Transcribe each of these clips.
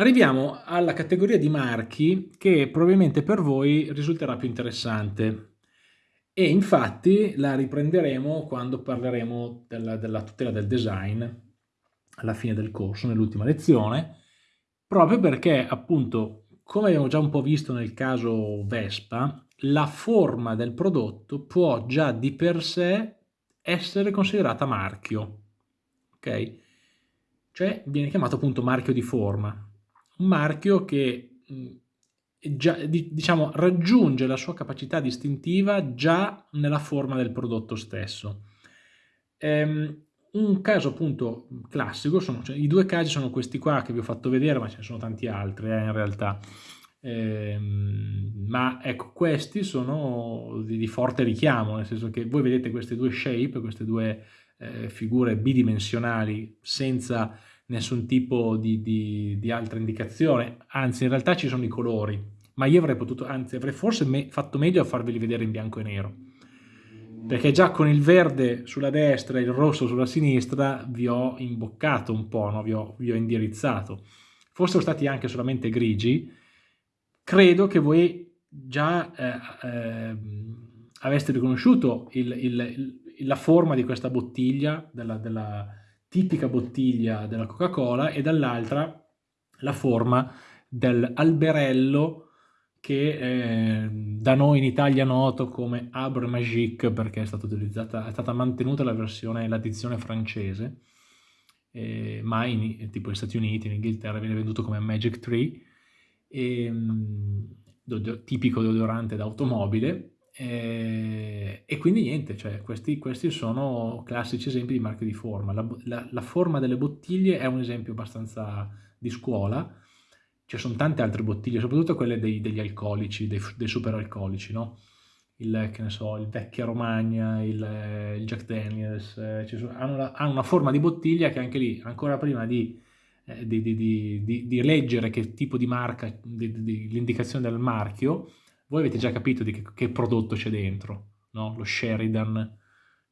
Arriviamo alla categoria di marchi che probabilmente per voi risulterà più interessante e infatti la riprenderemo quando parleremo della, della tutela del design alla fine del corso, nell'ultima lezione, proprio perché appunto, come abbiamo già un po' visto nel caso Vespa, la forma del prodotto può già di per sé essere considerata marchio, ok? Cioè viene chiamato appunto marchio di forma, un marchio che già, diciamo, raggiunge la sua capacità distintiva già nella forma del prodotto stesso. Ehm, un caso appunto classico, sono, cioè, i due casi sono questi qua che vi ho fatto vedere, ma ce ne sono tanti altri eh, in realtà. Ehm, ma ecco, questi sono di, di, forte richiamo, nel senso che voi vedete queste due shape, queste due eh, figure bidimensionali senza nessun tipo di, di, di, altra indicazione, anzi in realtà ci sono i colori, ma io avrei potuto, anzi avrei forse me, fatto meglio a farveli vedere in bianco e nero, perché già con il verde sulla destra e il rosso sulla sinistra vi ho imboccato un po', no? vi, ho, vi ho indirizzato. Fossero stati anche solamente grigi, credo che voi già eh, eh, aveste riconosciuto il, il, il, la forma di questa bottiglia, della, della tipica bottiglia della Coca-Cola e dall'altra la forma dell'alberello che eh, da noi in Italia noto come Abre Magique perché è stata, utilizzata, è stata mantenuta la versione, l'addizione francese, eh, ma in, tipo negli Stati Uniti, in Inghilterra viene venduto come Magic Tree, e, ehm, tipico deodorante d'automobile, e, e, quindi niente, cioè questi, questi, sono classici esempi di marchio di forma. La, la, la, forma delle bottiglie è un esempio abbastanza di scuola, ci sono tante altre bottiglie, soprattutto quelle dei, degli alcolici, dei, dei superalcolici, no? Il, che ne so, il Vecchia Romagna, il, il Jack Daniels, eh, sono, hanno, la, hanno, una forma di bottiglia che anche lì, ancora prima di, eh, di, di, di leggere che tipo di marca, l'indicazione del marchio, voi avete già capito di che, che prodotto c'è dentro, no? Lo Sheridan,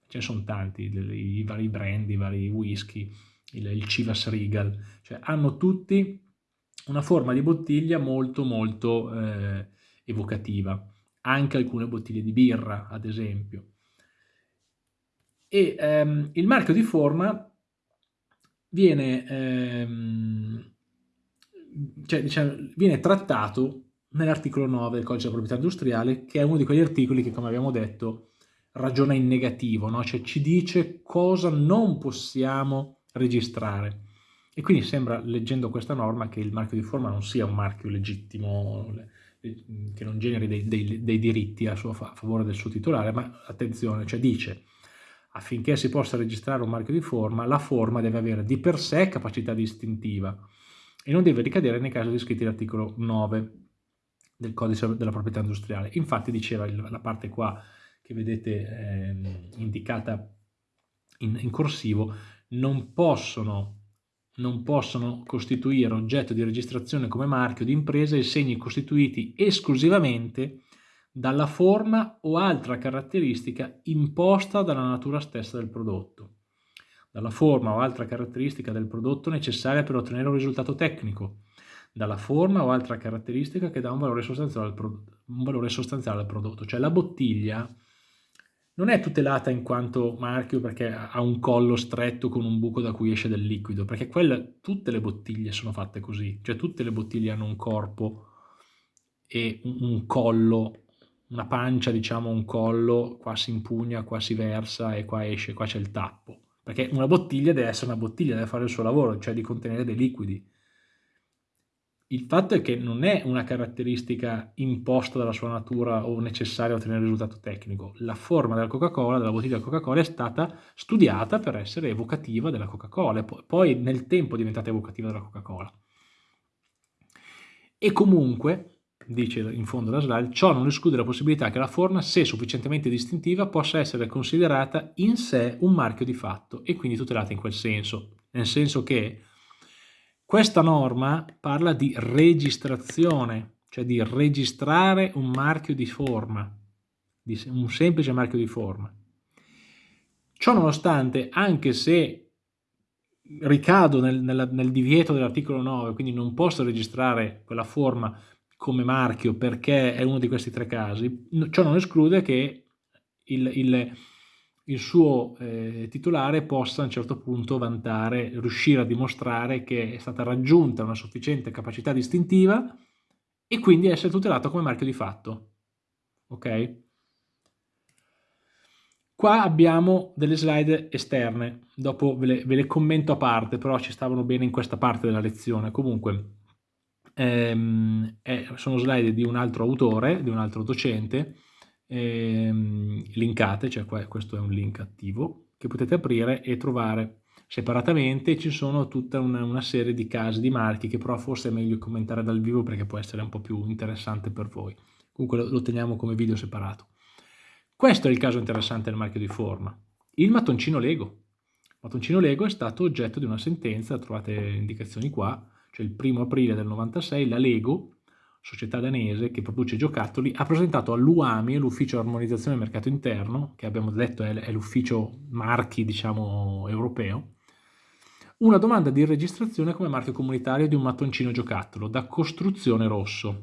ce ne sono tanti, i, vari brand, i vari whisky, il, il Chivas Regal, cioè hanno tutti una forma di bottiglia molto molto eh, evocativa, anche alcune bottiglie di birra ad esempio. E ehm, il marchio di forma viene, ehm, cioè, diciamo, viene trattato nell'articolo 9 del codice della proprietà industriale, che è uno di quegli articoli che, come abbiamo detto, ragiona in negativo, no? cioè ci dice cosa non possiamo registrare. E quindi sembra, leggendo questa norma, che il marchio di forma non sia un marchio legittimo, che non generi dei, dei, dei diritti a, suo, a favore del suo titolare, ma attenzione, cioè dice affinché si possa registrare un marchio di forma, la forma deve avere di per sé capacità distintiva e non deve ricadere nei casi descritti l'articolo 9 del codice della proprietà industriale. Infatti diceva la parte qua che vedete eh, indicata in, in, corsivo, non possono, non possono costituire oggetto di registrazione come marchio di impresa i segni costituiti esclusivamente dalla forma o altra caratteristica imposta dalla natura stessa del prodotto, dalla forma o altra caratteristica del prodotto necessaria per ottenere un risultato tecnico, dalla forma o altra caratteristica che dà un valore sostanziale al, un valore sostanziale al prodotto. Cioè la bottiglia non è tutelata in quanto marchio perché ha un collo stretto con un buco da cui esce del liquido, perché quella, tutte le bottiglie sono fatte così, cioè tutte le bottiglie hanno un corpo e un, un collo, una pancia, diciamo un collo, qua si impugna, qua si versa e qua esce, qua c'è il tappo. Perché una bottiglia deve essere una bottiglia, deve fare il suo lavoro, cioè di contenere dei liquidi il fatto è che non è una caratteristica imposta dalla sua natura o necessaria a ottenere il risultato tecnico. La forma della Coca-Cola, della bottiglia Coca-Cola, è stata studiata per essere evocativa della Coca-Cola, poi nel tempo è diventata evocativa della Coca-Cola. E comunque, dice in fondo la slide, ciò non esclude la possibilità che la forma, se sufficientemente distintiva, possa essere considerata in sé un marchio di fatto e quindi tutelata in quel senso, nel senso che questa norma parla di registrazione, cioè di registrare un marchio di forma, un semplice marchio di forma. Ciò nonostante, anche se ricado nel, nel, nel divieto dell'articolo 9, quindi non posso registrare quella forma come marchio perché è uno di questi tre casi, ciò non esclude che il, il, il suo eh, titolare possa a un certo punto vantare, riuscire a dimostrare che è stata raggiunta una sufficiente capacità distintiva e quindi essere tutelato come marchio di fatto. Ok? Qua abbiamo delle slide esterne, dopo ve le, ve le commento a parte, però ci stavano bene in questa parte della lezione. Comunque, ehm, eh, sono slide di un altro autore, di un altro docente, ehm, linkate, cioè qua, questo è un link attivo, che potete aprire e trovare separatamente. Ci sono tutta una, una serie di casi di marchi che però forse è meglio commentare dal vivo perché può essere un po' più interessante per voi. Comunque lo, lo teniamo come video separato. Questo è il caso interessante del marchio di forma. Il mattoncino Lego. Il mattoncino Lego è stato oggetto di una sentenza, trovate indicazioni qua, cioè il primo aprile del 96, la Lego, società danese che produce giocattoli, ha presentato all'UAMI, l'ufficio armonizzazione del mercato interno, che abbiamo detto è l'ufficio marchi, diciamo, europeo, una domanda di registrazione come marchio comunitario di un mattoncino giocattolo da costruzione rosso.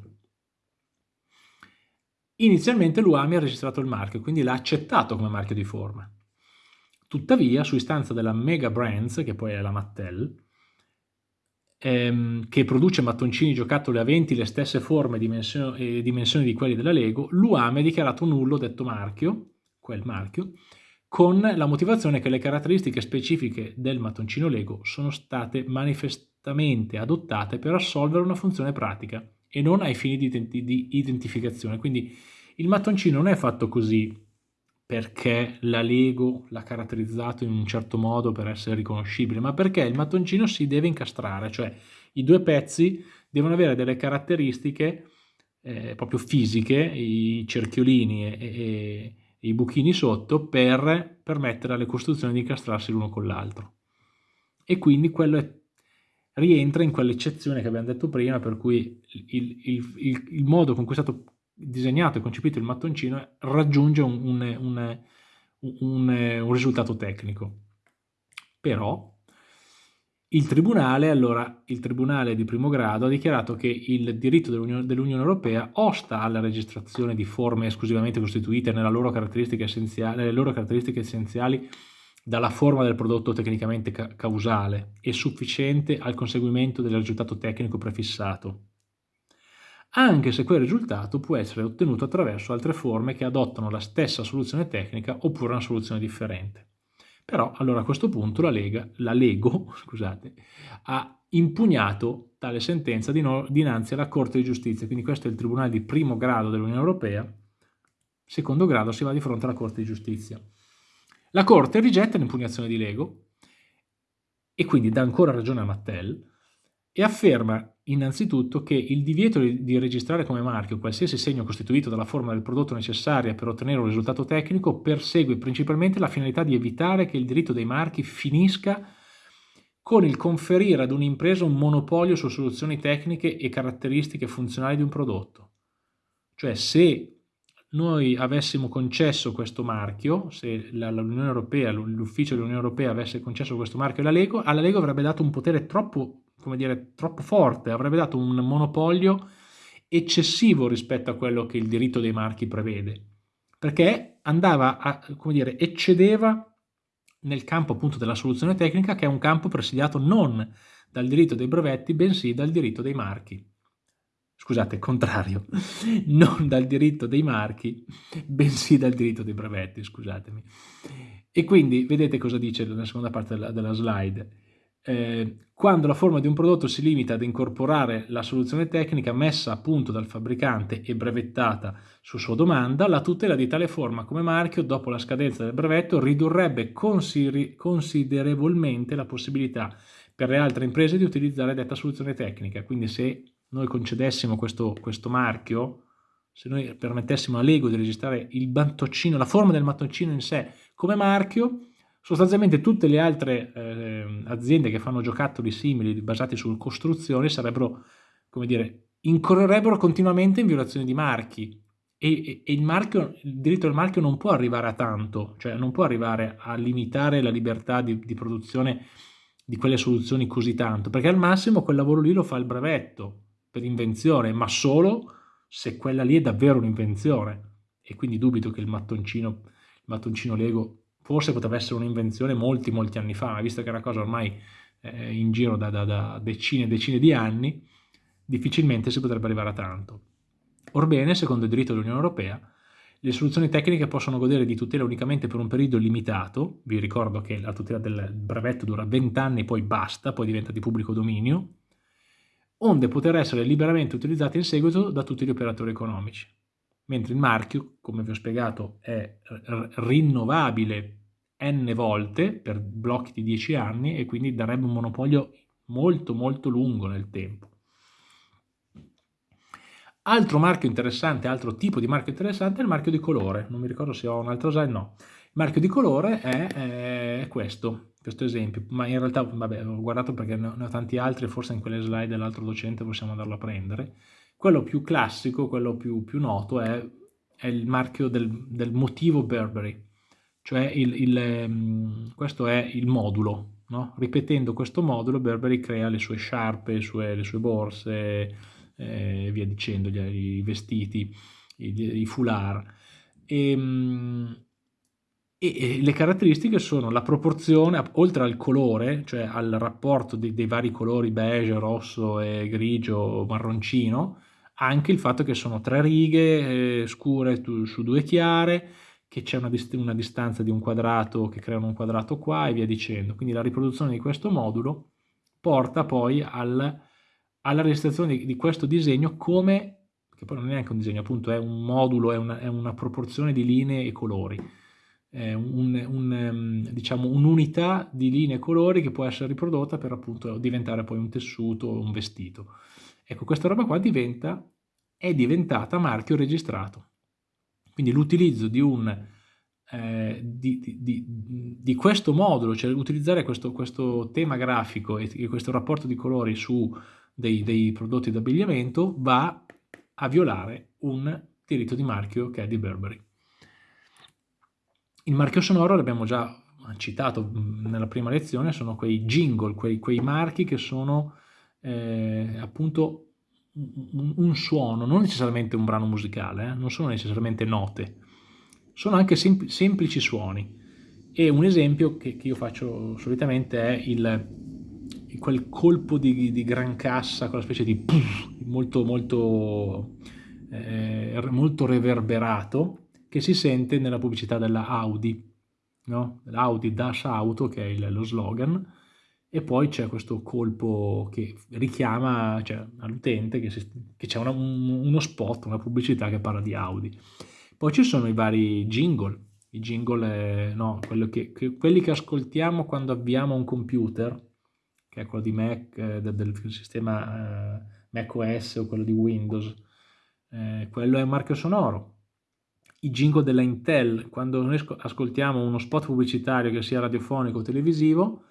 Inizialmente l'UAMI ha registrato il marchio, quindi l'ha accettato come marchio di forma. Tuttavia, su istanza della Mega Brands, che poi è la Mattel, ehm, che produce mattoncini giocattoli aventi le stesse forme e dimensioni di quelli della Lego, l'UAME ha dichiarato nullo detto marchio, quel marchio, con la motivazione che le caratteristiche specifiche del mattoncino Lego sono state manifestamente adottate per assolvere una funzione pratica e non ai fini di, identi di identificazione. Quindi il mattoncino non è fatto così perché la Lego l'ha caratterizzato in un certo modo per essere riconoscibile, ma perché il mattoncino si deve incastrare, cioè i due pezzi devono avere delle caratteristiche eh, proprio fisiche, i cerchiolini e, e, e, i buchini sotto, per permettere alle costruzioni di incastrarsi l'uno con l'altro. E quindi quello è, rientra in quell'eccezione che abbiamo detto prima, per cui il, il, il, il modo con cui è stato disegnato e concepito il mattoncino raggiunge un, un, un, un risultato tecnico. Però il tribunale, allora, il tribunale di primo grado ha dichiarato che il diritto dell'Unione dell Europea osta alla registrazione di forme esclusivamente costituite nelle loro nelle loro caratteristiche essenziali dalla forma del prodotto tecnicamente ca causale e sufficiente al conseguimento del risultato tecnico prefissato anche se quel risultato può essere ottenuto attraverso altre forme che adottano la stessa soluzione tecnica oppure una soluzione differente. Però allora a questo punto la, Lega, la Lego scusate, ha impugnato tale sentenza dinanzi alla Corte di Giustizia, quindi questo è il Tribunale di primo grado dell'Unione Europea, secondo grado si va di fronte alla Corte di Giustizia. La Corte rigetta l'impugnazione di Lego e quindi dà ancora ragione a Mattel e afferma innanzitutto che il divieto di registrare come marchio qualsiasi segno costituito dalla forma del prodotto necessaria per ottenere un risultato tecnico persegue principalmente la finalità di evitare che il diritto dei marchi finisca con il conferire ad un'impresa un monopolio su soluzioni tecniche e caratteristiche funzionali di un prodotto. Cioè se noi avessimo concesso questo marchio, se l'Unione Europea, l'ufficio dell'Unione Europea avesse concesso questo marchio alla Lego, alla Lego avrebbe dato un potere troppo come dire, troppo forte, avrebbe dato un monopolio eccessivo rispetto a quello che il diritto dei marchi prevede, perché andava a, come dire, eccedeva nel campo appunto della soluzione tecnica che è un campo presidiato non dal diritto dei brevetti, bensì dal diritto dei marchi. Scusate, contrario, non dal diritto dei marchi, bensì dal diritto dei brevetti, scusatemi. E quindi vedete cosa dice nella seconda parte della, della slide eh, quando la forma di un prodotto si limita ad incorporare la soluzione tecnica messa a punto dal fabbricante e brevettata su sua domanda, la tutela di tale forma come marchio dopo la scadenza del brevetto ridurrebbe considerevolmente la possibilità per le altre imprese di utilizzare detta soluzione tecnica. Quindi se noi concedessimo questo, questo marchio, se noi permettessimo a Lego di registrare il mattoncino, la forma del mattoncino in sé come marchio, Sostanzialmente tutte le altre eh, aziende che fanno giocattoli simili basati su costruzioni sarebbero, come dire, incorrerebbero continuamente in violazione di marchi. E, e il, marchio, il, diritto del marchio non può arrivare a tanto, cioè non può arrivare a limitare la libertà di, di produzione di quelle soluzioni così tanto, perché al massimo quel lavoro lì lo fa il brevetto per invenzione, ma solo se quella lì è davvero un'invenzione. E quindi dubito che il mattoncino, il mattoncino Lego forse poteva essere un'invenzione molti, molti anni fa, visto che è una cosa ormai eh, in giro da, da, da decine e decine di anni, difficilmente si potrebbe arrivare a tanto. Orbene, secondo il diritto dell'Unione Europea, le soluzioni tecniche possono godere di tutela unicamente per un periodo limitato, vi ricordo che la tutela del brevetto dura 20 anni, poi basta, poi diventa di pubblico dominio, onde poter essere liberamente utilizzate in seguito da tutti gli operatori economici. Mentre il marchio, come vi ho spiegato, è rinnovabile n volte per blocchi di 10 anni e quindi darebbe un monopolio molto molto lungo nel tempo. Altro marchio interessante, altro tipo di marchio interessante è il marchio di colore. Non mi ricordo se ho un altro slide, no. Marchio di colore è, è questo, questo esempio, ma in realtà, vabbè, ho guardato perché ne ho tanti altri, forse in quelle slide dell'altro docente possiamo andarlo a prendere. Quello più classico, quello più, più noto è, è, il marchio del, del motivo Burberry, cioè il, il, um, questo è il modulo. No? Ripetendo questo modulo Burberry crea le sue sciarpe, le sue, le sue borse, e via dicendo, i vestiti, i, i foulard. Ehm, e, le caratteristiche sono la proporzione, oltre al colore, cioè al rapporto dei, dei vari colori beige, rosso, e grigio, marroncino, anche il fatto che sono tre righe eh, scure su due chiare, che c'è una, dist una, distanza di un quadrato che creano un quadrato qua e via dicendo. Quindi la riproduzione di questo modulo porta poi al alla registrazione di, di questo disegno come, che poi non è neanche un disegno, appunto è un modulo, è una, è una proporzione di linee e colori, è un, un, diciamo, un'unità di linee e colori che può essere riprodotta per appunto diventare poi un tessuto o un vestito. Ecco, questa roba qua diventa, è diventata marchio registrato. Quindi l'utilizzo di un eh, di, di, di, questo modulo, cioè utilizzare questo, questo tema grafico e, e, questo rapporto di colori su dei, dei prodotti d'abbigliamento va a violare un diritto di marchio che è di Burberry. Il marchio sonoro l'abbiamo già citato nella prima lezione, sono quei jingle, quei, quei marchi che sono eh, appunto un, un, suono, non necessariamente un brano musicale, eh, non sono necessariamente note, sono anche sem semplici suoni. E un esempio che, che io faccio solitamente è il quel colpo di, di, gran cassa, quella specie di puff, molto, molto, eh, molto reverberato che si sente nella pubblicità della Audi, no? l'Audi Dash Auto che è il, lo slogan e poi c'è questo colpo che richiama cioè, all'utente che, c'è un, uno spot, una pubblicità che parla di Audi. Poi ci sono i vari jingle, i jingle, eh, no, che, che, quelli che ascoltiamo quando avviamo un computer, che è quello di Mac, eh, del, del, sistema eh, Mac OS o quello di Windows, eh, quello è marchio sonoro. I jingle della Intel, quando noi ascoltiamo uno spot pubblicitario che sia radiofonico o televisivo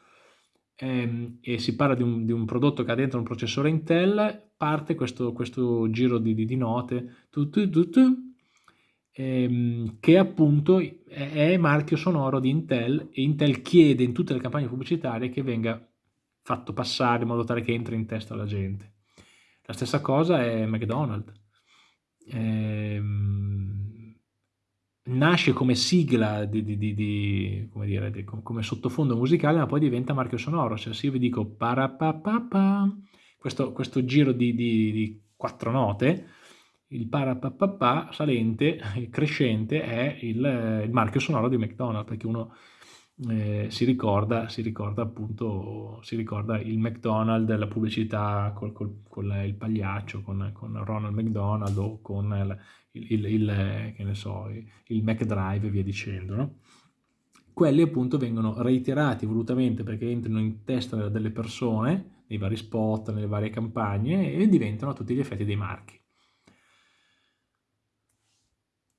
ehm, e si parla di un, di un, prodotto che ha dentro un processore Intel, parte questo, questo giro di, di, di note tu, tu, tu, ehm, che appunto è, marchio sonoro di Intel e Intel chiede in tutte le campagne pubblicitarie che venga fatto passare in modo tale che entri in testa alla gente. La stessa cosa è McDonald's. Ehm, nasce come sigla, di, di, di, come, dire, come, sottofondo musicale, ma poi diventa marchio sonoro. Cioè se io vi dico parapapapa, questo, questo giro di, quattro note, il parapapapa salente, crescente, è il, il marchio sonoro di McDonald's, perché uno eh, si, ricorda, si ricorda appunto, si ricorda il McDonald's, la pubblicità con il pagliaccio, con, con, Ronald McDonald o con il, il, il, che ne so, il McDrive e via dicendo, no? Quelli appunto vengono reiterati volutamente perché entrano in testa delle persone, nei vari spot, nelle varie campagne e diventano a tutti gli effetti dei marchi.